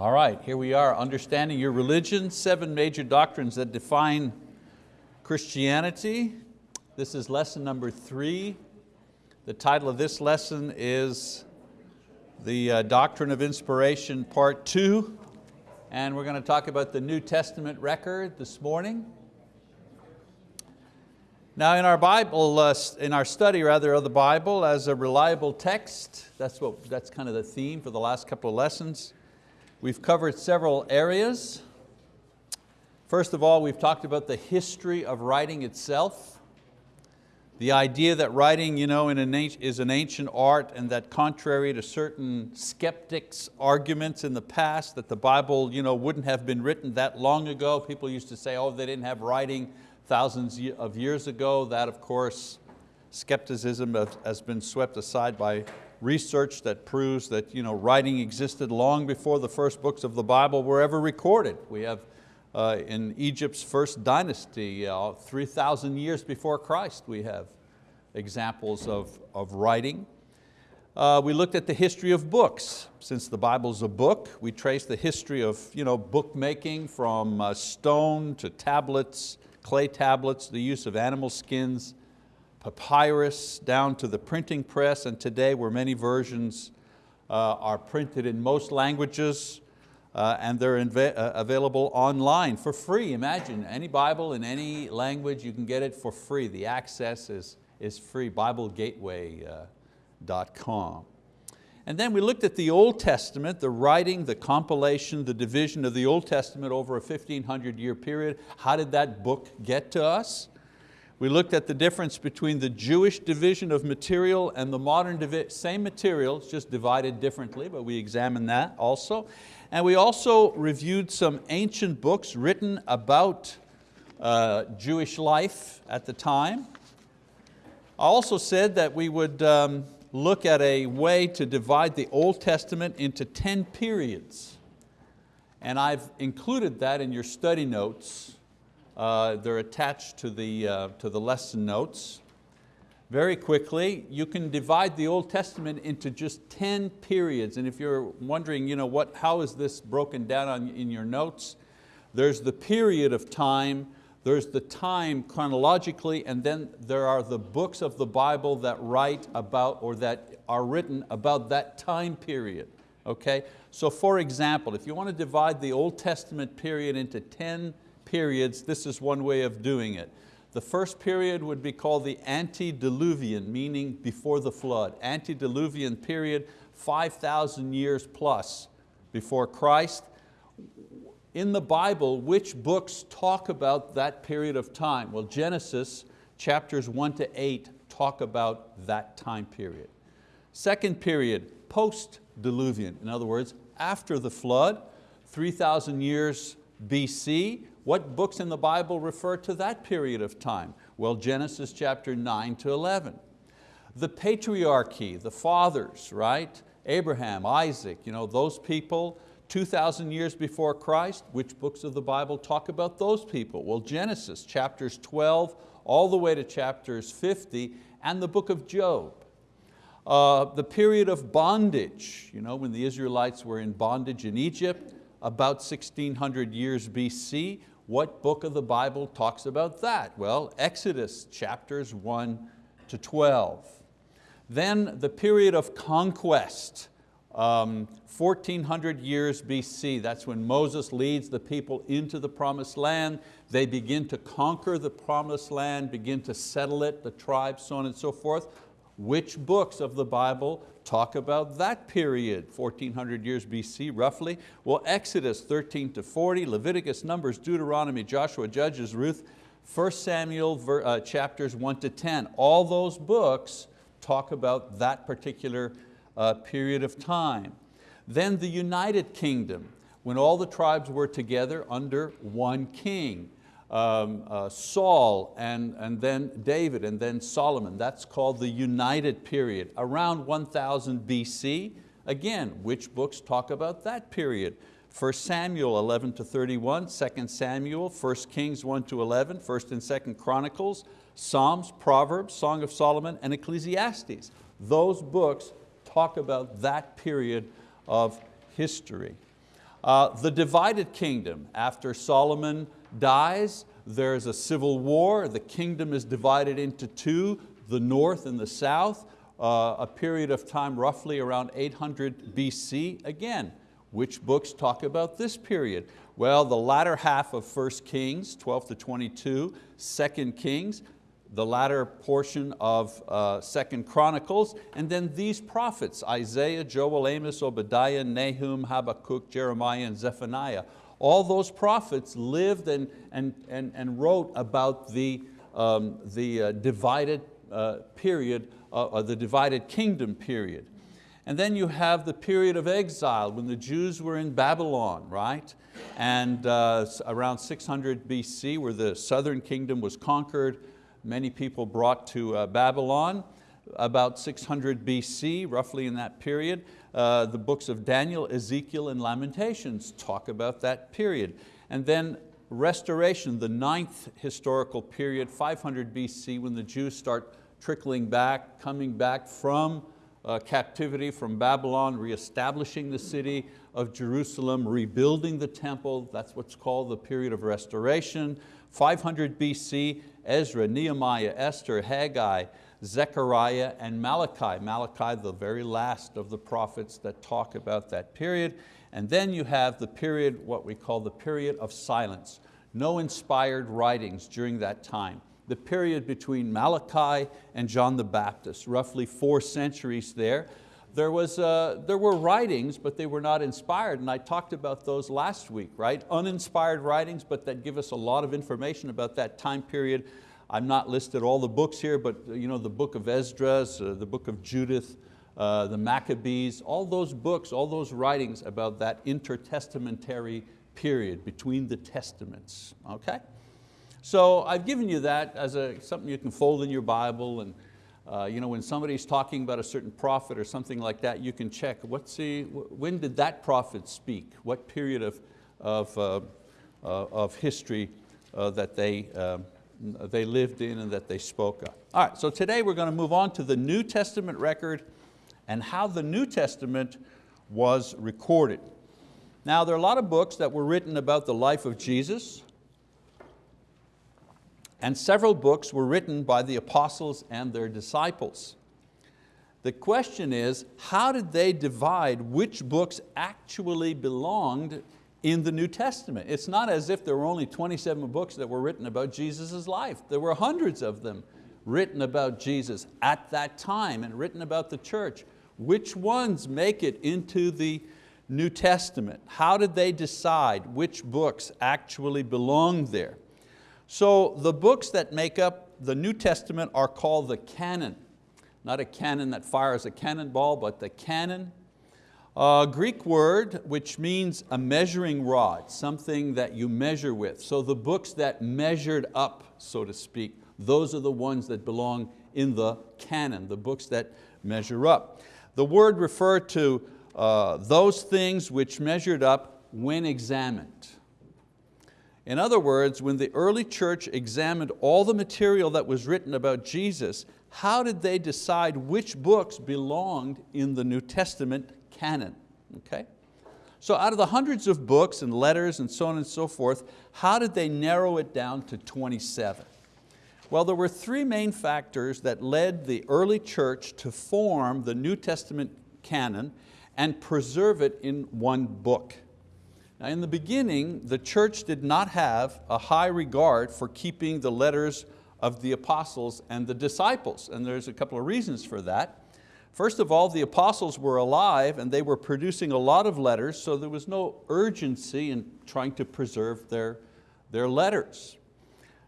All right, here we are, understanding your religion, seven major doctrines that define Christianity. This is lesson number three. The title of this lesson is the uh, Doctrine of Inspiration, part two. And we're going to talk about the New Testament record this morning. Now in our Bible, uh, in our study rather of the Bible as a reliable text, that's, what, that's kind of the theme for the last couple of lessons. We've covered several areas. First of all, we've talked about the history of writing itself. The idea that writing you know, an, is an ancient art and that contrary to certain skeptics' arguments in the past that the Bible you know, wouldn't have been written that long ago. People used to say, oh, they didn't have writing thousands of years ago. That of course, skepticism has been swept aside by research that proves that you know, writing existed long before the first books of the Bible were ever recorded. We have uh, in Egypt's first dynasty, uh, 3,000 years before Christ, we have examples of, of writing. Uh, we looked at the history of books. Since the Bible's a book, we trace the history of you know, bookmaking from uh, stone to tablets, clay tablets, the use of animal skins, papyrus down to the printing press and today where many versions uh, are printed in most languages uh, and they're uh, available online for free. Imagine any Bible in any language, you can get it for free. The access is, is free, BibleGateway.com. And then we looked at the Old Testament, the writing, the compilation, the division of the Old Testament over a 1500 year period. How did that book get to us? We looked at the difference between the Jewish division of material and the modern, same material, just divided differently, but we examined that also. And we also reviewed some ancient books written about uh, Jewish life at the time. I also said that we would um, look at a way to divide the Old Testament into 10 periods. And I've included that in your study notes uh, they're attached to the, uh, to the lesson notes. Very quickly, you can divide the Old Testament into just 10 periods. And if you're wondering, you know, what, how is this broken down on, in your notes? There's the period of time, there's the time chronologically, and then there are the books of the Bible that write about or that are written about that time period. Okay? So for example, if you want to divide the Old Testament period into 10 periods, this is one way of doing it. The first period would be called the antediluvian, meaning before the flood. Antediluvian period, 5,000 years plus before Christ. In the Bible, which books talk about that period of time? Well, Genesis chapters one to eight talk about that time period. Second period, post-diluvian, in other words, after the flood, 3,000 years BC, what books in the Bible refer to that period of time? Well, Genesis chapter 9 to 11. The patriarchy, the fathers, right? Abraham, Isaac, you know, those people 2,000 years before Christ, which books of the Bible talk about those people? Well, Genesis chapters 12 all the way to chapters 50 and the book of Job. Uh, the period of bondage, you know, when the Israelites were in bondage in Egypt, about 1600 years BC. What book of the Bible talks about that? Well, Exodus chapters 1 to 12. Then the period of conquest, um, 1400 years BC, that's when Moses leads the people into the promised land. They begin to conquer the promised land, begin to settle it, the tribes, so on and so forth. Which books of the Bible talk about that period, 1400 years BC roughly? Well, Exodus 13 to 40, Leviticus, Numbers, Deuteronomy, Joshua, Judges, Ruth, 1 Samuel uh, chapters 1 to 10. All those books talk about that particular uh, period of time. Then the United Kingdom, when all the tribes were together under one king um, uh, Saul and, and then David and then Solomon. That's called the United Period. Around 1000 BC, again, which books talk about that period? 1 Samuel 11 to 31, 2 Samuel, 1 Kings 1 to 11, 1 and 2 Chronicles, Psalms, Proverbs, Song of Solomon, and Ecclesiastes. Those books talk about that period of history. Uh, the divided kingdom, after Solomon dies, there's a civil war, the kingdom is divided into two, the north and the south, uh, a period of time roughly around 800 BC. Again, which books talk about this period? Well, the latter half of 1 Kings, 12 to 22, 2 Kings, the latter portion of uh, Second Chronicles, and then these prophets, Isaiah, Joel, Amos, Obadiah, Nahum, Habakkuk, Jeremiah, and Zephaniah. All those prophets lived and, and, and, and wrote about the, um, the uh, divided uh, period, uh, the divided kingdom period. And then you have the period of exile when the Jews were in Babylon, right? And uh, around 600 BC where the southern kingdom was conquered, many people brought to uh, Babylon. About 600 BC, roughly in that period, uh, the books of Daniel, Ezekiel, and Lamentations talk about that period. And then restoration, the ninth historical period, 500 BC, when the Jews start trickling back, coming back from uh, captivity from Babylon, reestablishing the city of Jerusalem, rebuilding the temple, that's what's called the period of restoration. 500 BC, Ezra, Nehemiah, Esther, Haggai, Zechariah, and Malachi. Malachi, the very last of the prophets that talk about that period. And then you have the period, what we call the period of silence. No inspired writings during that time. The period between Malachi and John the Baptist, roughly four centuries there. There, was, uh, there were writings, but they were not inspired, and I talked about those last week, right? Uninspired writings, but that give us a lot of information about that time period. I'm not listed all the books here, but you know, the book of Esdras, uh, the book of Judith, uh, the Maccabees, all those books, all those writings about that intertestamentary period between the testaments, okay? So I've given you that as a, something you can fold in your Bible and uh, you know, when somebody's talking about a certain prophet or something like that, you can check, what's the, when did that prophet speak? What period of, of, uh, uh, of history uh, that they, um, they lived in and that they spoke of. All right, so today we're going to move on to the New Testament record and how the New Testament was recorded. Now there are a lot of books that were written about the life of Jesus, and several books were written by the apostles and their disciples. The question is, how did they divide which books actually belonged in the New Testament? It's not as if there were only 27 books that were written about Jesus' life. There were hundreds of them written about Jesus at that time and written about the church. Which ones make it into the New Testament? How did they decide which books actually belong there? So the books that make up the New Testament are called the canon. Not a cannon that fires a cannonball, but the canon. A Greek word which means a measuring rod, something that you measure with. So the books that measured up, so to speak, those are the ones that belong in the canon, the books that measure up. The word referred to uh, those things which measured up when examined. In other words, when the early church examined all the material that was written about Jesus, how did they decide which books belonged in the New Testament canon? Okay? So out of the hundreds of books and letters and so on and so forth, how did they narrow it down to 27? Well, there were three main factors that led the early church to form the New Testament canon and preserve it in one book. Now in the beginning, the church did not have a high regard for keeping the letters of the apostles and the disciples, and there's a couple of reasons for that. First of all, the apostles were alive and they were producing a lot of letters, so there was no urgency in trying to preserve their, their letters.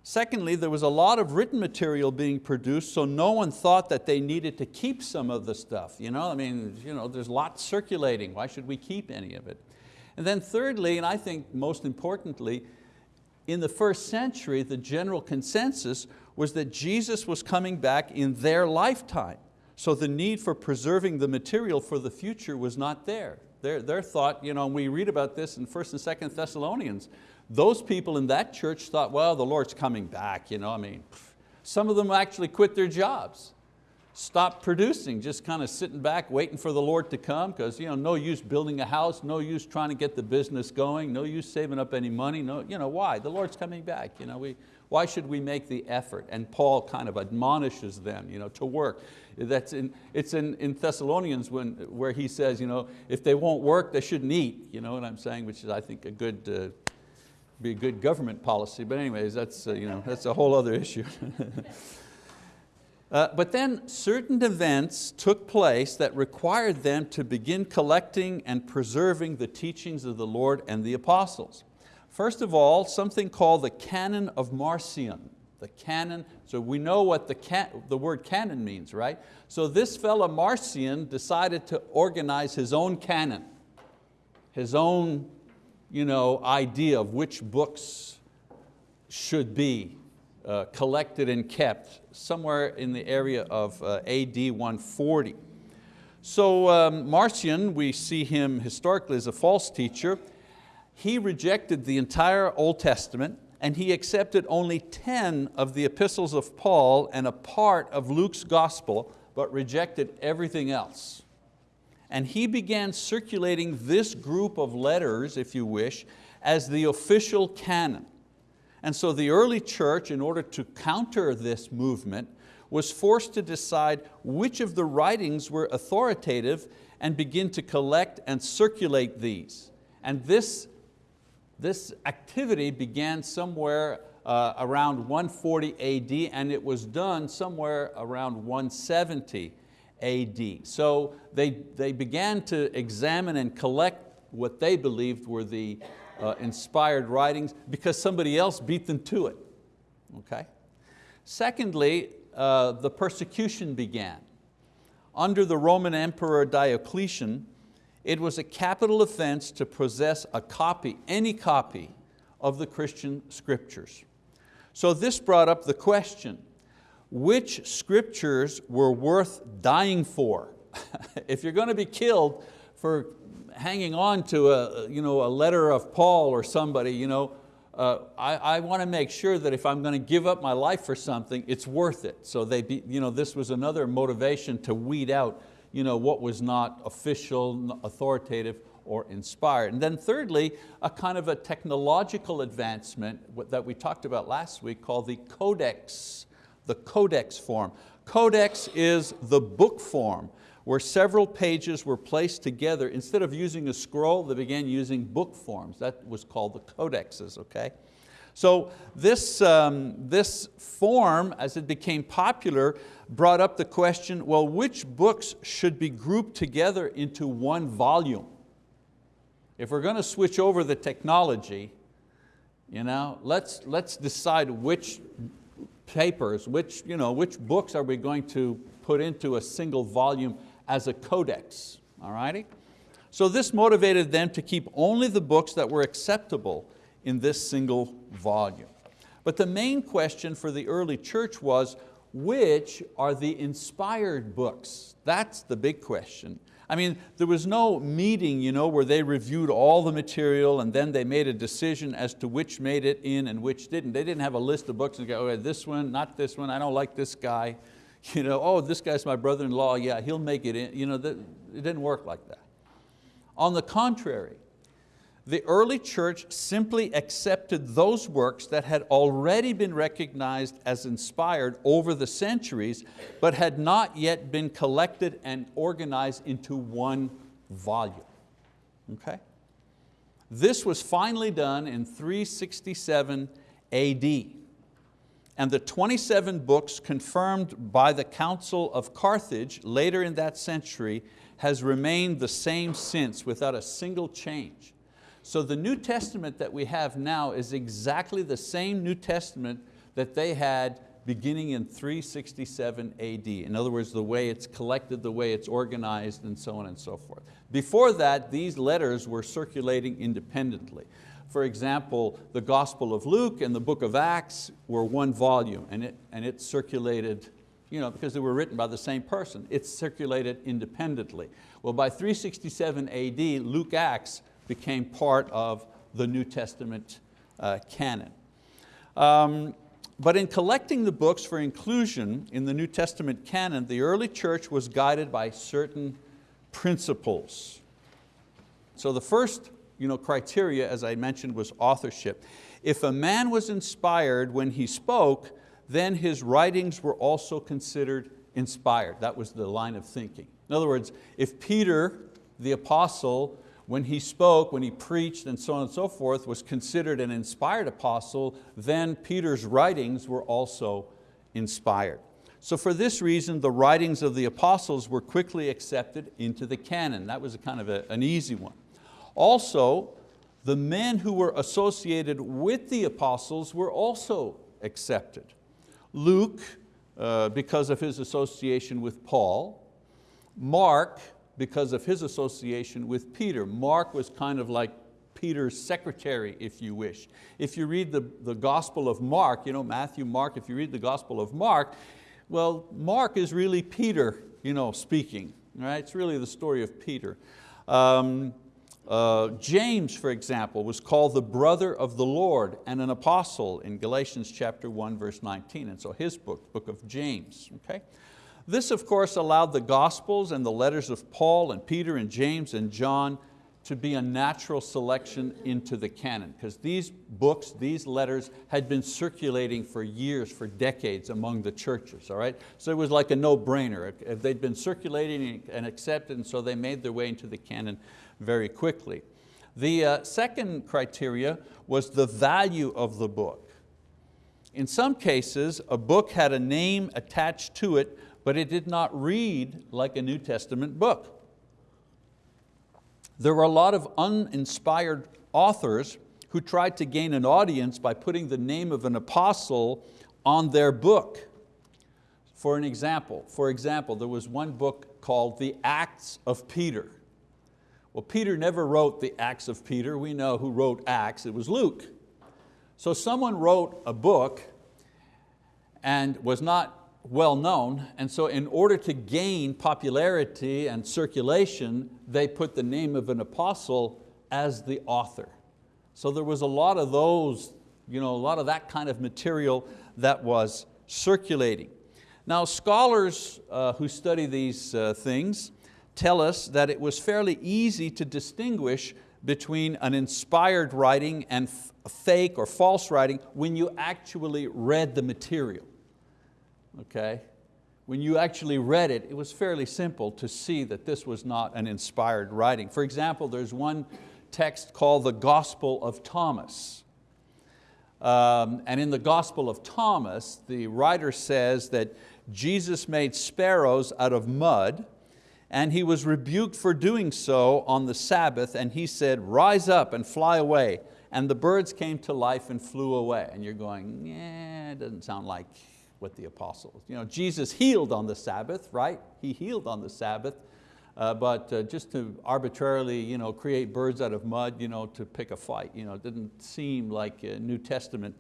Secondly, there was a lot of written material being produced, so no one thought that they needed to keep some of the stuff. You know, I mean, you know, there's lots circulating, why should we keep any of it? And then thirdly, and I think most importantly, in the first century, the general consensus was that Jesus was coming back in their lifetime. So the need for preserving the material for the future was not there. Their, their thought, you know, we read about this in 1st and 2nd Thessalonians, those people in that church thought, well, the Lord's coming back. You know, I mean, some of them actually quit their jobs. stopped producing, just kind of sitting back waiting for the Lord to come because you know, no use building a house, no use trying to get the business going, no use saving up any money. No, you know, why? The Lord's coming back. You know, we, why should we make the effort? And Paul kind of admonishes them you know, to work. That's in, it's in, in Thessalonians when, where he says, you know, if they won't work, they shouldn't eat. You know what I'm saying? Which is, I think, a good, uh, be a good government policy. But anyways, that's, uh, you know, that's a whole other issue. Uh, but then certain events took place that required them to begin collecting and preserving the teachings of the Lord and the apostles. First of all, something called the Canon of Marcion. The canon, so we know what the, can, the word canon means, right? So this fellow Marcion decided to organize his own canon, his own you know, idea of which books should be uh, collected and kept somewhere in the area of uh, AD 140. So um, Marcion, we see him historically as a false teacher. He rejected the entire Old Testament and he accepted only 10 of the epistles of Paul and a part of Luke's gospel, but rejected everything else. And he began circulating this group of letters, if you wish, as the official canon. And so the early church, in order to counter this movement, was forced to decide which of the writings were authoritative and begin to collect and circulate these. And this, this activity began somewhere uh, around 140 AD and it was done somewhere around 170 AD. So they, they began to examine and collect what they believed were the uh, inspired writings because somebody else beat them to it. Okay? Secondly, uh, the persecution began. Under the Roman Emperor Diocletian, it was a capital offense to possess a copy, any copy, of the Christian scriptures. So this brought up the question, which scriptures were worth dying for? if you're going to be killed for hanging on to a, you know, a letter of Paul or somebody, you know, uh, I, I want to make sure that if I'm going to give up my life for something, it's worth it. So they be, you know, this was another motivation to weed out you know, what was not official, authoritative, or inspired. And then thirdly, a kind of a technological advancement that we talked about last week called the codex, the codex form. Codex is the book form where several pages were placed together. Instead of using a scroll, they began using book forms. That was called the codexes, okay? So this, um, this form, as it became popular, brought up the question, well, which books should be grouped together into one volume? If we're going to switch over the technology, you know, let's, let's decide which papers, which, you know, which books are we going to put into a single volume as a codex, all righty? So this motivated them to keep only the books that were acceptable in this single volume. But the main question for the early church was, which are the inspired books? That's the big question. I mean, there was no meeting you know, where they reviewed all the material and then they made a decision as to which made it in and which didn't. They didn't have a list of books and go, oh, this one, not this one, I don't like this guy. You know, oh, this guy's my brother-in-law, yeah, he'll make it in. You know, it didn't work like that. On the contrary, the early church simply accepted those works that had already been recognized as inspired over the centuries, but had not yet been collected and organized into one volume. Okay? This was finally done in 367 AD and the 27 books confirmed by the Council of Carthage later in that century has remained the same since without a single change. So the New Testament that we have now is exactly the same New Testament that they had beginning in 367 AD. In other words, the way it's collected, the way it's organized, and so on and so forth. Before that, these letters were circulating independently. For example, the Gospel of Luke and the book of Acts were one volume and it, and it circulated, you know, because they were written by the same person, it circulated independently. Well, by 367 AD, Luke Acts became part of the New Testament uh, canon. Um, but in collecting the books for inclusion in the New Testament canon, the early church was guided by certain principles. So the first you know, criteria, as I mentioned, was authorship. If a man was inspired when he spoke, then his writings were also considered inspired. That was the line of thinking. In other words, if Peter, the apostle, when he spoke, when he preached and so on and so forth, was considered an inspired apostle, then Peter's writings were also inspired. So for this reason, the writings of the apostles were quickly accepted into the canon. That was a kind of a, an easy one. Also, the men who were associated with the apostles were also accepted. Luke, uh, because of his association with Paul. Mark, because of his association with Peter. Mark was kind of like Peter's secretary, if you wish. If you read the, the Gospel of Mark, you know, Matthew, Mark, if you read the Gospel of Mark, well, Mark is really Peter you know, speaking. Right? It's really the story of Peter. Um, uh, James, for example, was called the brother of the Lord and an apostle in Galatians chapter 1, verse 19. And so his book, book of James. Okay? This, of course, allowed the Gospels and the letters of Paul and Peter and James and John to be a natural selection into the canon because these books, these letters had been circulating for years, for decades among the churches, all right? So it was like a no-brainer. They'd been circulating and accepted and so they made their way into the canon very quickly. The uh, second criteria was the value of the book. In some cases, a book had a name attached to it, but it did not read like a New Testament book. There were a lot of uninspired authors who tried to gain an audience by putting the name of an apostle on their book. For an example, for example, there was one book called The Acts of Peter. Well, Peter never wrote the Acts of Peter. We know who wrote Acts, it was Luke. So someone wrote a book and was not well known, and so in order to gain popularity and circulation, they put the name of an apostle as the author. So there was a lot of those, you know, a lot of that kind of material that was circulating. Now scholars uh, who study these uh, things tell us that it was fairly easy to distinguish between an inspired writing and fake or false writing when you actually read the material. Okay? When you actually read it, it was fairly simple to see that this was not an inspired writing. For example, there's one text called the Gospel of Thomas. Um, and in the Gospel of Thomas, the writer says that Jesus made sparrows out of mud and he was rebuked for doing so on the Sabbath, and he said, rise up and fly away. And the birds came to life and flew away. And you're going, yeah, it doesn't sound like what the apostles. You know, Jesus healed on the Sabbath, right? He healed on the Sabbath, uh, but uh, just to arbitrarily you know, create birds out of mud you know, to pick a fight, you know, it didn't seem like uh, New Testament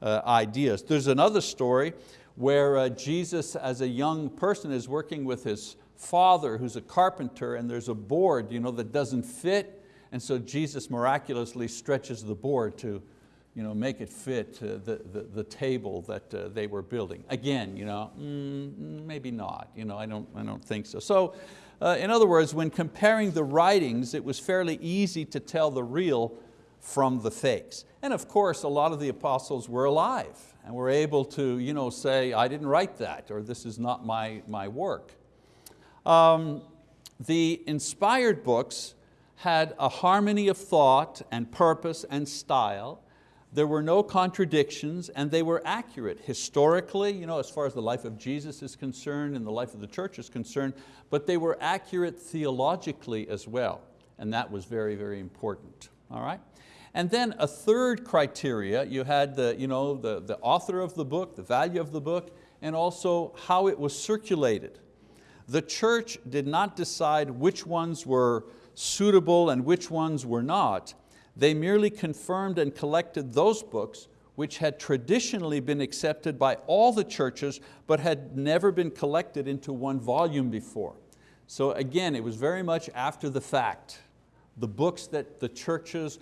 uh, ideas. There's another story where uh, Jesus as a young person is working with his father who's a carpenter and there's a board you know, that doesn't fit and so Jesus miraculously stretches the board to you know, make it fit uh, the, the, the, table that uh, they were building. Again, you know, mm, maybe not, you know, I, don't, I don't think so. So uh, in other words, when comparing the writings, it was fairly easy to tell the real from the fakes. And of course, a lot of the apostles were alive and were able to you know, say, I didn't write that, or this is not my, my work. Um, the inspired books had a harmony of thought and purpose and style. There were no contradictions and they were accurate historically, you know, as far as the life of Jesus is concerned and the life of the church is concerned, but they were accurate theologically as well. And that was very, very important, all right? And then a third criteria, you had the, you know, the, the author of the book, the value of the book, and also how it was circulated. The church did not decide which ones were suitable and which ones were not. They merely confirmed and collected those books which had traditionally been accepted by all the churches but had never been collected into one volume before. So again, it was very much after the fact. The books that the churches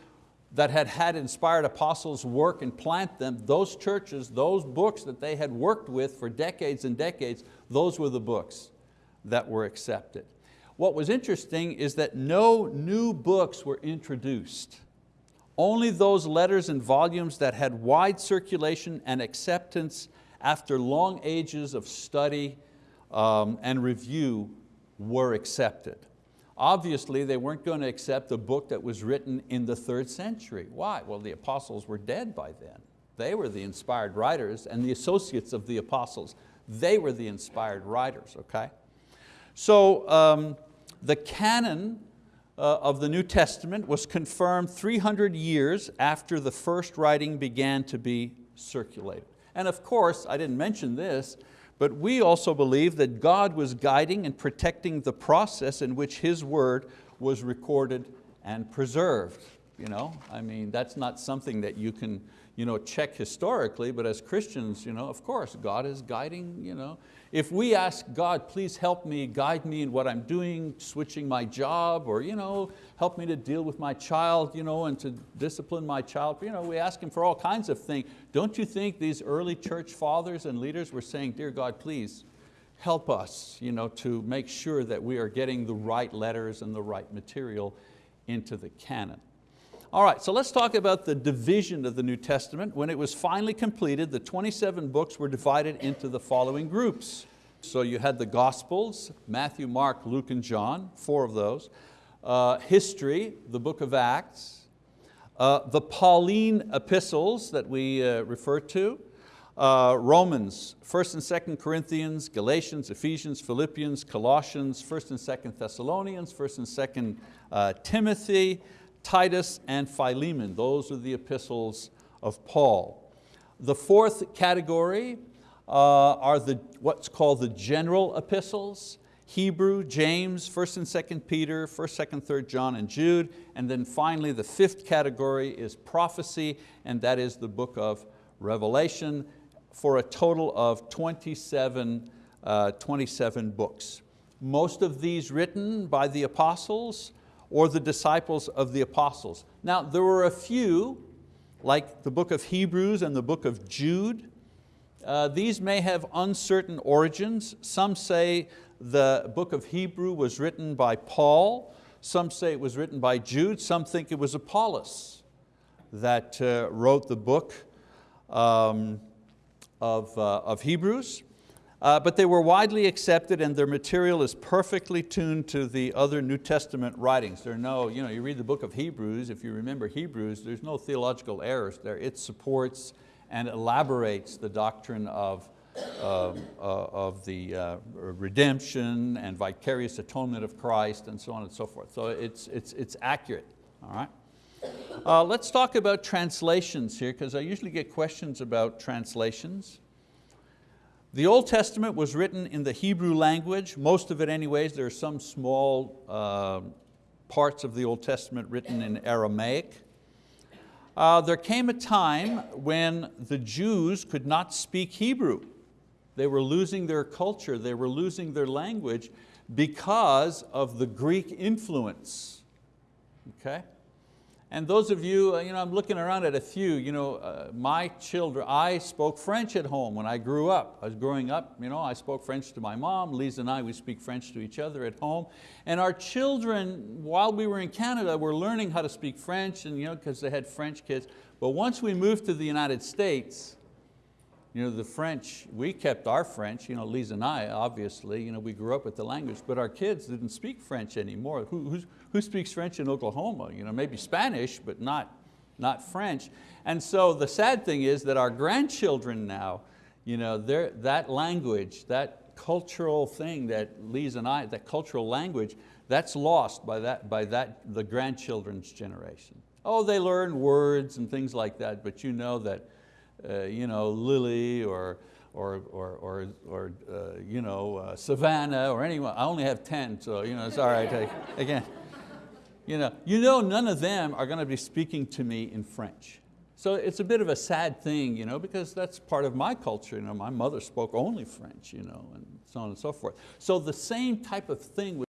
that had had inspired apostles work and plant them, those churches, those books that they had worked with for decades and decades, those were the books that were accepted. What was interesting is that no new books were introduced. Only those letters and volumes that had wide circulation and acceptance after long ages of study um, and review were accepted. Obviously, they weren't going to accept a book that was written in the third century. Why? Well, the apostles were dead by then. They were the inspired writers and the associates of the apostles. They were the inspired writers, okay? So um, the canon Uh, of the New Testament was confirmed 300 years after the first writing began to be circulated. And of course, I didn't mention this, but we also believe that God was guiding and protecting the process in which His word was recorded and preserved. You know, I mean, that's not something that you can you know, check historically, but as Christians, you know, of course, God is guiding. You know. If we ask God, please help me, guide me in what I'm doing, switching my job, or you know, help me to deal with my child you know, and to discipline my child, you know, we ask Him for all kinds of things. Don't you think these early church fathers and leaders were saying, dear God, please, help us you know, to make sure that we are getting the right letters and the right material into the canon. All right, so let's talk about the division of the New Testament. When it was finally completed, the 27 books were divided into the following groups. So you had the Gospels, Matthew, Mark, Luke, and John, four of those. Uh, history, the book of Acts. Uh, the Pauline epistles that we uh, refer to. Uh, Romans, 1st and 2nd Corinthians, Galatians, Ephesians, Philippians, Colossians, 1st and 2nd Thessalonians, 1st and 2nd uh, Timothy, Titus, and Philemon. Those are the epistles of Paul. The fourth category uh, are the, what's called the general epistles, Hebrew, James, 1st and 2nd Peter, 1st, 2nd, 3rd John, and Jude. And then finally the fifth category is prophecy, and that is the book of Revelation for a total of 27, uh, 27 books. Most of these written by the apostles, or the disciples of the apostles. Now there were a few, like the book of Hebrews and the book of Jude. Uh, these may have uncertain origins. Some say the book of Hebrew was written by Paul. Some say it was written by Jude. Some think it was Apollos that uh, wrote the book um, of, uh, of Hebrews. Uh, but they were widely accepted and their material is perfectly tuned to the other New Testament writings. There are no, you, know, you read the book of Hebrews, if you remember Hebrews, there's no theological errors there. It supports and elaborates the doctrine of, uh, of the uh, redemption and vicarious atonement of Christ and so on and so forth. So it's, it's, it's accurate, all right? Uh, let's talk about translations here because I usually get questions about translations. The Old Testament was written in the Hebrew language, most of it anyways. There are some small uh, parts of the Old Testament written in Aramaic. Uh, there came a time when the Jews could not speak Hebrew. They were losing their culture, they were losing their language because of the Greek influence. Okay? And those of you, uh, you know, I'm looking around at a few, you know, uh, my children, I spoke French at home when I grew up. I was growing up, you know, I spoke French to my mom, Lisa and I, we speak French to each other at home. And our children, while we were in Canada, were learning how to speak French and you know, because they had French kids. But once we moved to the United States, you know, the French, we kept our French, you know, Lisa and I, obviously, you know, we grew up with the language, but our kids didn't speak French anymore. Who, who speaks French in Oklahoma? You know, maybe Spanish, but not, not French. And so the sad thing is that our grandchildren now, you know, that language, that cultural thing that Lisa and I, that cultural language, that's lost by, that, by that, the grandchildren's generation. Oh, they learn words and things like that, but you know that uh, you know, Lily or, or, or, or, or uh, you know, uh, Savannah or anyone. I only have 10, so you know, it's all right. I, again, you know, you know none of them are going to be speaking to me in French. So it's a bit of a sad thing, you know, because that's part of my culture. You know, my mother spoke only French, you know, and so on and so forth. So the same type of thing was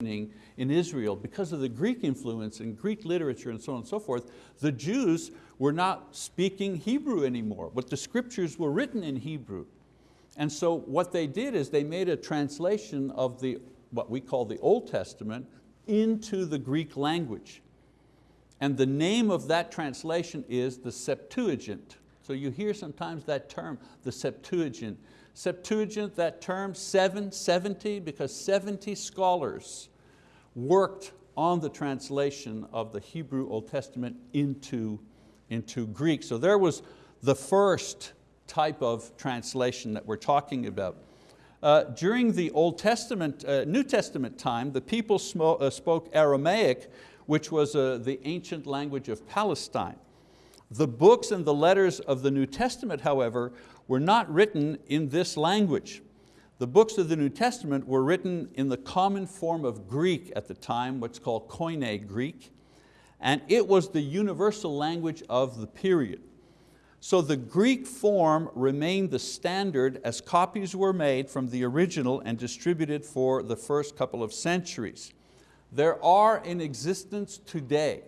happening in Israel because of the Greek influence and Greek literature and so on and so forth, the Jews were not speaking Hebrew anymore, but the scriptures were written in Hebrew. And so what they did is they made a translation of the, what we call the Old Testament into the Greek language. And the name of that translation is the Septuagint. So you hear sometimes that term, the Septuagint. Septuagint, that term, seven, 70, because 70 scholars worked on the translation of the Hebrew Old Testament into, into Greek. So there was the first type of translation that we're talking about. Uh, during the Old Testament, uh, New Testament time, the people uh, spoke Aramaic, which was uh, the ancient language of Palestine. The books and the letters of the New Testament, however, were not written in this language. The books of the New Testament were written in the common form of Greek at the time, what's called Koine Greek, and it was the universal language of the period. So the Greek form remained the standard as copies were made from the original and distributed for the first couple of centuries. There are in existence today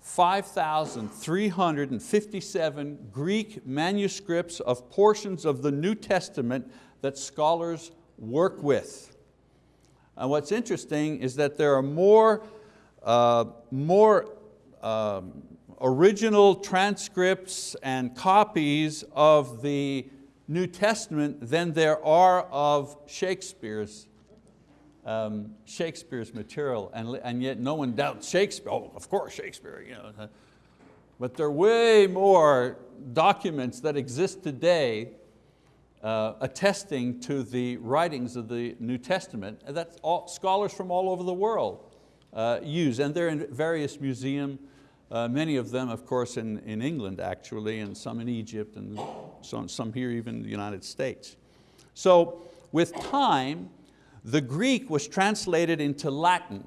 5,357 Greek manuscripts of portions of the New Testament that scholars work with. And what's interesting is that there are more, uh, more um, original transcripts and copies of the New Testament than there are of Shakespeare's um, Shakespeare's material, and, and yet no one doubts Shakespeare. Oh, of course, Shakespeare. You know. But there are way more documents that exist today uh, attesting to the writings of the New Testament that all, scholars from all over the world use, and they're in various museums, uh, many of them, of course, in, in England actually, and some in Egypt, and some, some here even in the United States. So with time, the Greek was translated into Latin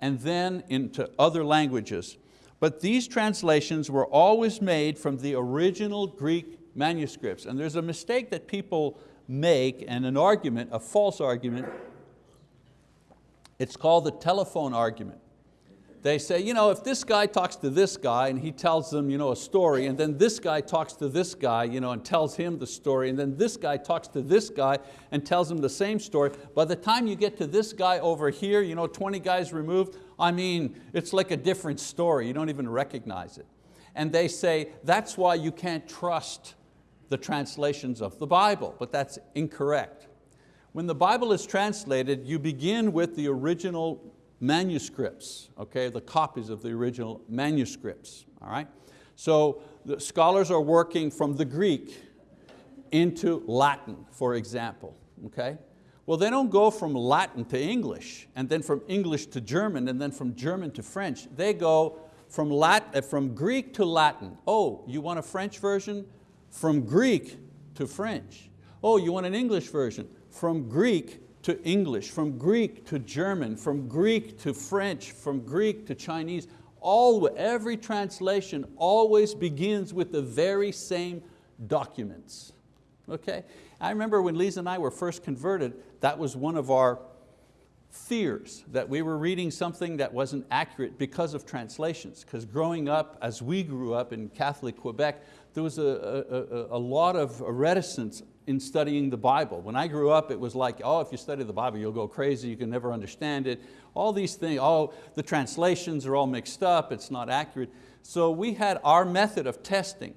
and then into other languages. But these translations were always made from the original Greek manuscripts. And there's a mistake that people make and an argument, a false argument. It's called the telephone argument they say, you know, if this guy talks to this guy and he tells them you know, a story, and then this guy talks to this guy you know, and tells him the story, and then this guy talks to this guy and tells him the same story, by the time you get to this guy over here, you know, 20 guys removed, I mean, it's like a different story, you don't even recognize it. And they say, that's why you can't trust the translations of the Bible, but that's incorrect. When the Bible is translated, you begin with the original manuscripts, okay, the copies of the original manuscripts, all right? So the scholars are working from the Greek into Latin, for example, okay? Well, they don't go from Latin to English, and then from English to German, and then from German to French. They go from, Latin, uh, from Greek to Latin. Oh, you want a French version? From Greek to French. Oh, you want an English version? From Greek to English, from Greek to German, from Greek to French, from Greek to Chinese. All, every translation always begins with the very same documents. Okay? I remember when Lisa and I were first converted, that was one of our fears, that we were reading something that wasn't accurate because of translations. Because growing up, as we grew up in Catholic Quebec, there was a, a, a lot of reticence in studying the Bible. When I grew up, it was like, oh, if you study the Bible, you'll go crazy, you can never understand it. All these things, oh, the translations are all mixed up, it's not accurate. So we had our method of testing.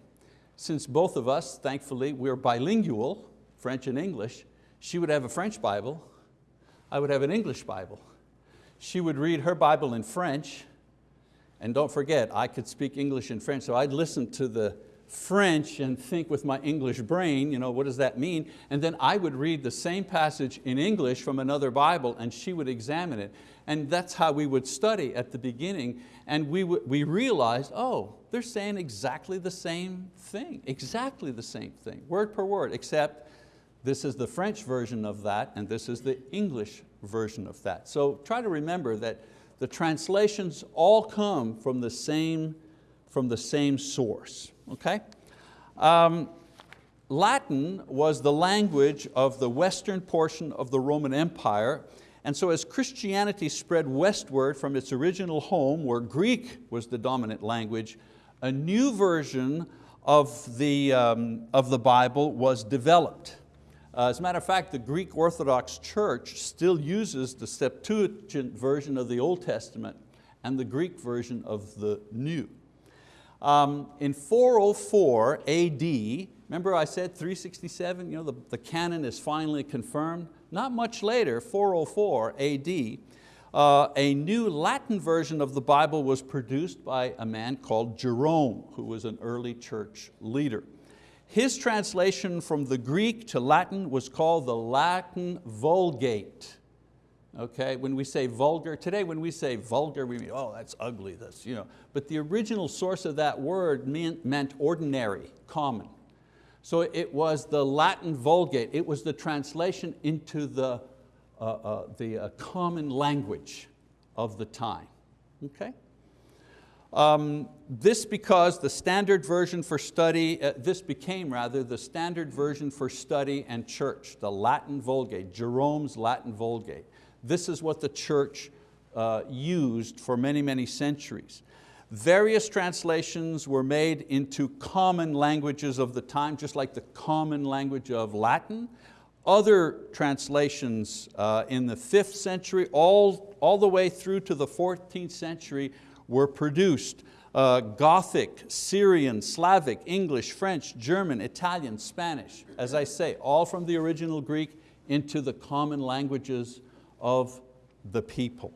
Since both of us, thankfully, we're bilingual, French and English, she would have a French Bible, I would have an English Bible. She would read her Bible in French, and don't forget, I could speak English and French, so I'd listen to the French and think with my English brain, you know, what does that mean? And then I would read the same passage in English from another Bible and she would examine it. And that's how we would study at the beginning. And we, we realized, oh, they're saying exactly the same thing, exactly the same thing, word per word, except this is the French version of that and this is the English version of that. So try to remember that the translations all come from the same, from the same source okay? Um, Latin was the language of the western portion of the Roman Empire And so as Christianity spread westward from its original home, where Greek was the dominant language, a new version of the, um, of the Bible was developed. Uh, as a matter of fact, the Greek Orthodox Church still uses the Septuagint version of the Old Testament and the Greek version of the New. Um, in 404 AD, remember I said 367, you know, the, the canon is finally confirmed. Not much later, 404 AD, uh, a new Latin version of the Bible was produced by a man called Jerome, who was an early church leader. His translation from the Greek to Latin was called the Latin Vulgate. Okay, when we say vulgar, today when we say vulgar, we mean, oh, that's ugly, this, you know. But the original source of that word meant, meant ordinary, common. So it was the Latin Vulgate. It was the translation into the, uh, uh, the uh, common language of the time. Okay? Um, this because the standard version for study, uh, this became rather the standard version for study and church, the Latin Vulgate, Jerome's Latin Vulgate. This is what the church uh, used for many, many centuries. Various translations were made into common languages of the time, just like the common language of Latin. Other translations uh, in the fifth century, all, all the way through to the 14th century, were produced. Uh, Gothic, Syrian, Slavic, English, French, German, Italian, Spanish, as I say, all from the original Greek into the common languages of the people.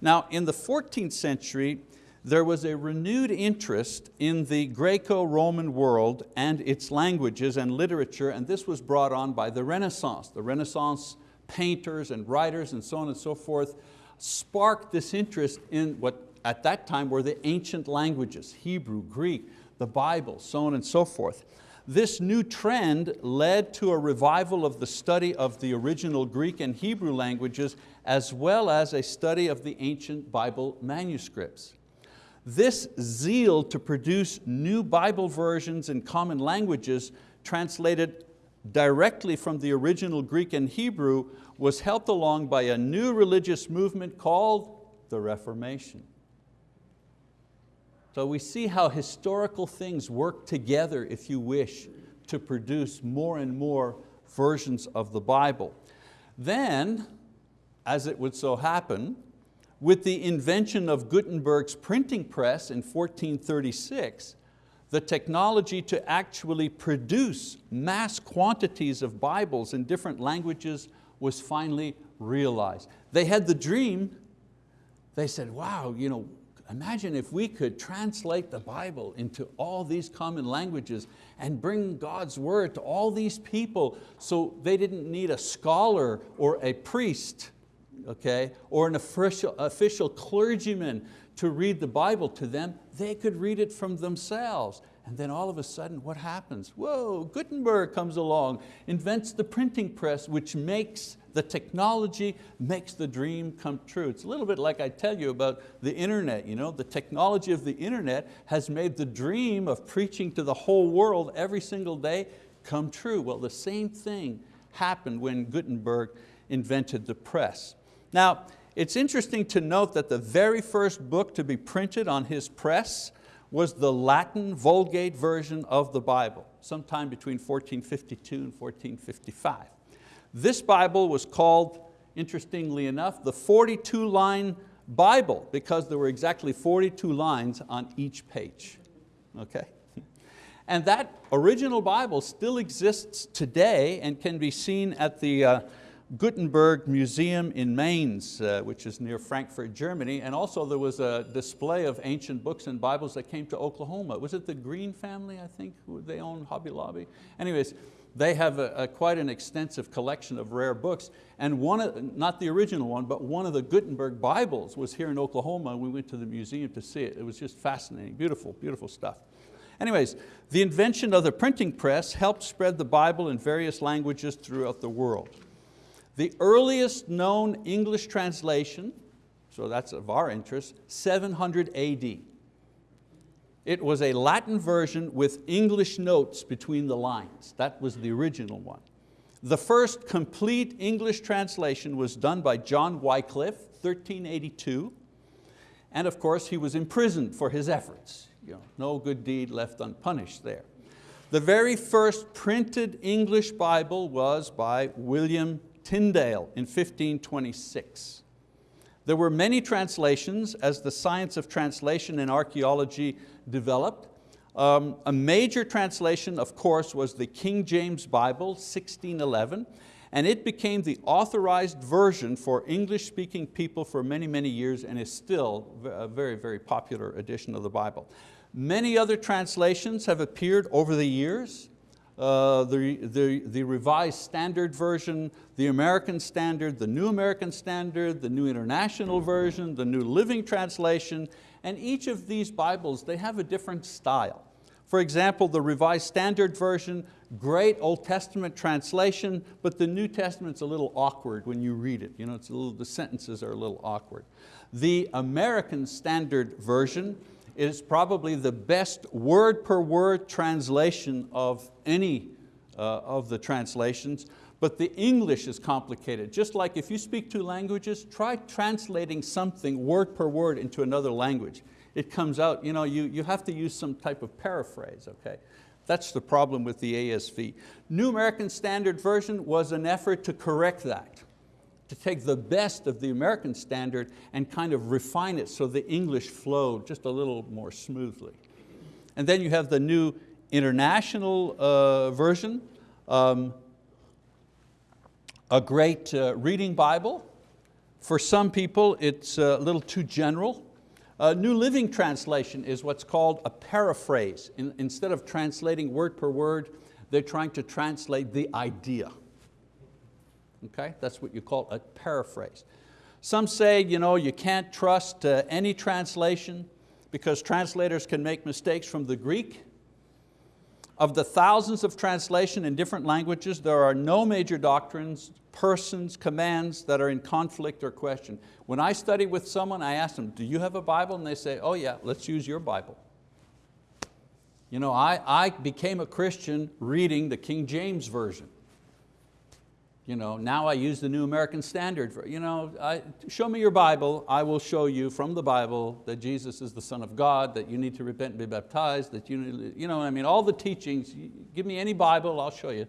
Now in the 14th century, there was a renewed interest in the Greco-Roman world and its languages and literature, and this was brought on by the Renaissance. The Renaissance painters and writers and so on and so forth sparked this interest in what at that time were the ancient languages, Hebrew, Greek, the Bible, so on and so forth. This new trend led to a revival of the study of the original Greek and Hebrew languages as well as a study of the ancient Bible manuscripts. This zeal to produce new Bible versions in common languages translated directly from the original Greek and Hebrew was helped along by a new religious movement called the Reformation. So we see how historical things work together, if you wish, to produce more and more versions of the Bible. Then, as it would so happen, with the invention of Gutenberg's printing press in 1436, the technology to actually produce mass quantities of Bibles in different languages was finally realized. They had the dream, they said, wow, you know, Imagine if we could translate the Bible into all these common languages and bring God's word to all these people so they didn't need a scholar or a priest okay, or an official, official clergyman to read the Bible to them, they could read it from themselves. And then all of a sudden, what happens? Whoa, Gutenberg comes along, invents the printing press, which makes the technology, makes the dream come true. It's a little bit like I tell you about the internet. You know? The technology of the internet has made the dream of preaching to the whole world every single day come true. Well, the same thing happened when Gutenberg invented the press. Now, it's interesting to note that the very first book to be printed on his press was the Latin Vulgate version of the Bible, sometime between 1452 and 1455. This Bible was called, interestingly enough, the 42 line Bible because there were exactly 42 lines on each page, okay? And that original Bible still exists today and can be seen at the uh, Gutenberg Museum in Mainz, uh, which is near Frankfurt, Germany, and also there was a display of ancient books and Bibles that came to Oklahoma. Was it the Green family, I think, who they own Hobby Lobby? Anyways, they have a, a, quite an extensive collection of rare books, and one, of, not the original one, but one of the Gutenberg Bibles was here in Oklahoma, and we went to the museum to see it. It was just fascinating, beautiful, beautiful stuff. Anyways, the invention of the printing press helped spread the Bible in various languages throughout the world. The earliest known English translation, so that's of our interest, 700 AD. It was a Latin version with English notes between the lines. That was the original one. The first complete English translation was done by John Wycliffe, 1382. And of course, he was imprisoned for his efforts. You know, no good deed left unpunished there. The very first printed English Bible was by William Tyndale in 1526. There were many translations as the science of translation and archaeology developed. Um, a major translation, of course, was the King James Bible, 1611, and it became the authorized version for English-speaking people for many, many years and is still a very, very popular edition of the Bible. Many other translations have appeared over the years. Uh, the, the, the Revised Standard Version, the American Standard, the New American Standard, the New International Version, the New Living Translation, and each of these Bibles, they have a different style. For example, the Revised Standard Version, great Old Testament translation, but the New Testament's a little awkward when you read it. You know, it's a little, the sentences are a little awkward. The American Standard Version is probably the best word per word translation of any uh, of the translations, but the English is complicated. Just like if you speak two languages, try translating something word per word into another language. It comes out, you, know, you, you have to use some type of paraphrase, okay? That's the problem with the ASV. New American Standard Version was an effort to correct that, to take the best of the American Standard and kind of refine it so the English flowed just a little more smoothly. And then you have the New International uh, Version, um, a great uh, reading Bible. For some people, it's a little too general. A New Living Translation is what's called a paraphrase. In, instead of translating word per word, they're trying to translate the idea. Okay, that's what you call a paraphrase. Some say you, know, you can't trust uh, any translation because translators can make mistakes from the Greek. Of the thousands of translation in different languages, there are no major doctrines, persons, commands that are in conflict or question. When I study with someone, I ask them, do you have a Bible? And they say, oh yeah, let's use your Bible. You know, I, I became a Christian reading the King James Version. You know, now I use the New American Standard. For, you know, I, show me your Bible, I will show you from the Bible that Jesus is the Son of God, that you need to repent and be baptized, that you, need, you know I mean, all the teachings, give me any Bible, I'll show you.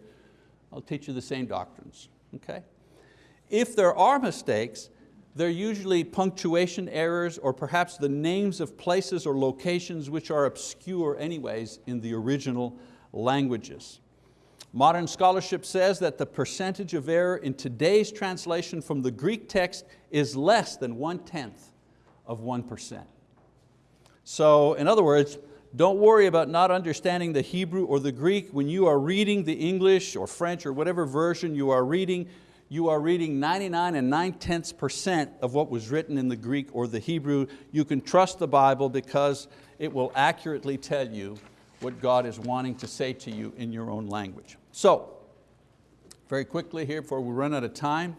I'll teach you the same doctrines, okay? If there are mistakes, they're usually punctuation errors or perhaps the names of places or locations which are obscure anyways in the original languages. Modern scholarship says that the percentage of error in today's translation from the Greek text is less than one-tenth of 1%. So in other words, don't worry about not understanding the Hebrew or the Greek. When you are reading the English or French or whatever version you are reading, you are reading 99 and 9 tenths percent of what was written in the Greek or the Hebrew. You can trust the Bible because it will accurately tell you what God is wanting to say to you in your own language. So, very quickly here before we run out of time,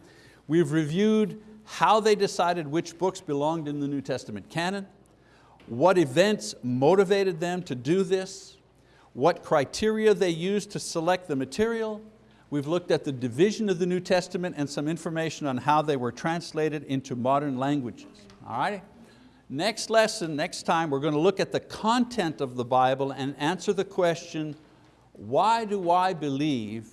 we've reviewed how they decided which books belonged in the New Testament canon, what events motivated them to do this, what criteria they used to select the material. We've looked at the division of the New Testament and some information on how they were translated into modern languages. All right? Next lesson, next time, we're going to look at the content of the Bible and answer the question, why do I believe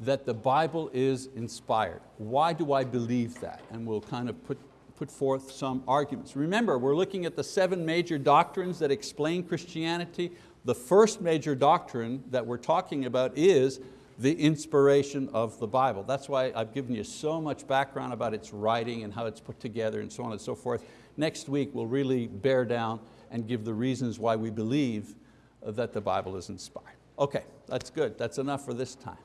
that the Bible is inspired? Why do I believe that? And we'll kind of put, put forth some arguments. Remember, we're looking at the seven major doctrines that explain Christianity. The first major doctrine that we're talking about is the inspiration of the Bible. That's why I've given you so much background about its writing and how it's put together and so on and so forth. Next week we'll really bear down and give the reasons why we believe that the Bible is inspired. Okay, that's good. That's enough for this time.